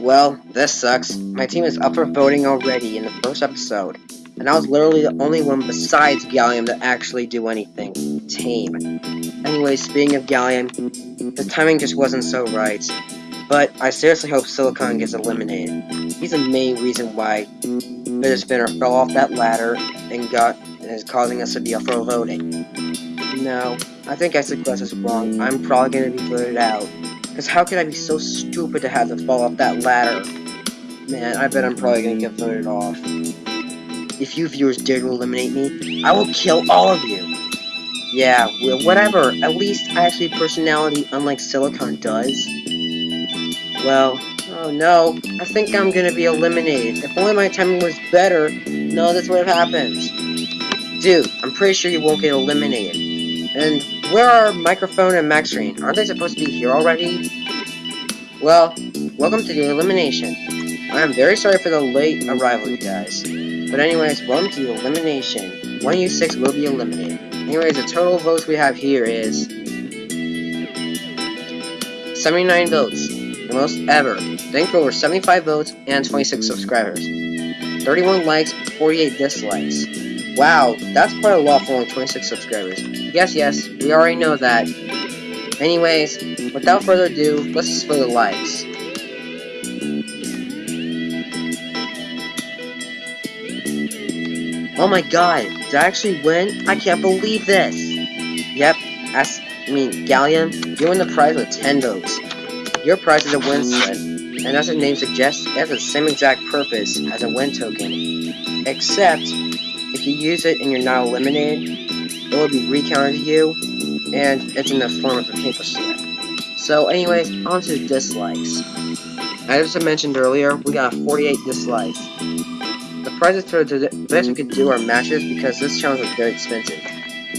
Well, this sucks. My team is up for voting already in the first episode. And I was literally the only one besides Gallium to actually do anything tame. Anyway, speaking of Gallium, the timing just wasn't so right. But I seriously hope Silicon gets eliminated. He's the main reason why Fidget Spinner fell off that ladder and got and is causing us to be up for voting. No, I think Acid Glass is wrong. I'm probably gonna be voted out. Because how could I be so stupid to have to fall off that ladder? Man, I bet I'm probably gonna get voted off. If you viewers dare to eliminate me, I will kill all of you. Yeah, well, whatever. At least I actually have personality unlike Silicon does. Well, oh no, I think I'm gonna be eliminated. If only my timing was better, no, that's what happens. Dude, I'm pretty sure you won't get eliminated. And where are Microphone and Maxrine? Aren't they supposed to be here already? Well, welcome to the elimination. I am very sorry for the late arrival, you guys. But anyways, welcome to the elimination. 1u6 will be eliminated. Anyways, the total votes we have here is 79 votes the most ever. Thank over 75 votes and 26 subscribers. 31 likes, 48 dislikes. Wow, that's quite a lot for only 26 subscribers. Yes, yes, we already know that. Anyways, without further ado, let's display the likes. Oh my god, did I actually win? I can't believe this! Yep, as, I mean, Gallium, you win the prize with 10 votes. Your prize is a win slip, and as the name suggests, it has the same exact purpose as a win token. Except, if you use it and you're not eliminated, it will be recounted to you, and it's in the form of a paper slip. So anyways, on to dislikes. As I mentioned earlier, we got 48 dislikes. The prizes for the best we could do are matches because this challenge was very expensive.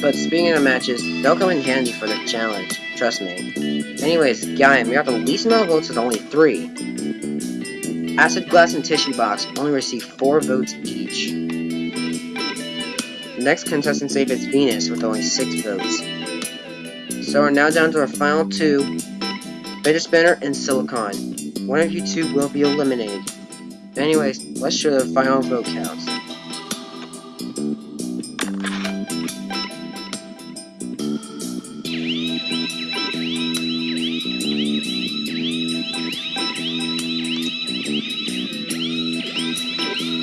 But speaking of matches, they'll come in handy for the challenge, trust me. Anyways, Gaim, we got the least amount of votes with only 3. Acid Glass and Tissue Box only received 4 votes each. The next contestant safe is Venus with only 6 votes. So we're now down to our final two, Fidget Spinner and Silicon. One of you two will be eliminated. Anyways, let's show the final vote counts.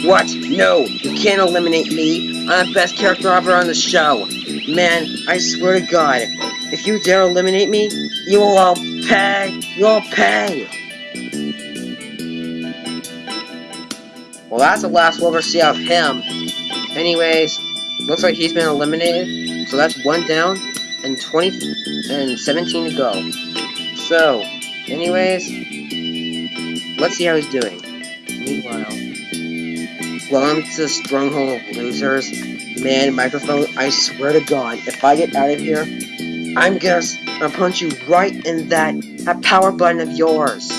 What? No, you can't eliminate me. I'm the best character ever on the show. Man, I swear to God, if you dare eliminate me, you will all pay. You'll pay. Well, that's the last we'll ever see of him. Anyways, looks like he's been eliminated. So that's one down and 20 and 17 to go. So, anyways, let's see how he's doing. Meanwhile, welcome to stronghold of losers. Man, microphone, I swear to God, if I get out of here, I'm gonna, gonna punch you right in that, that power button of yours.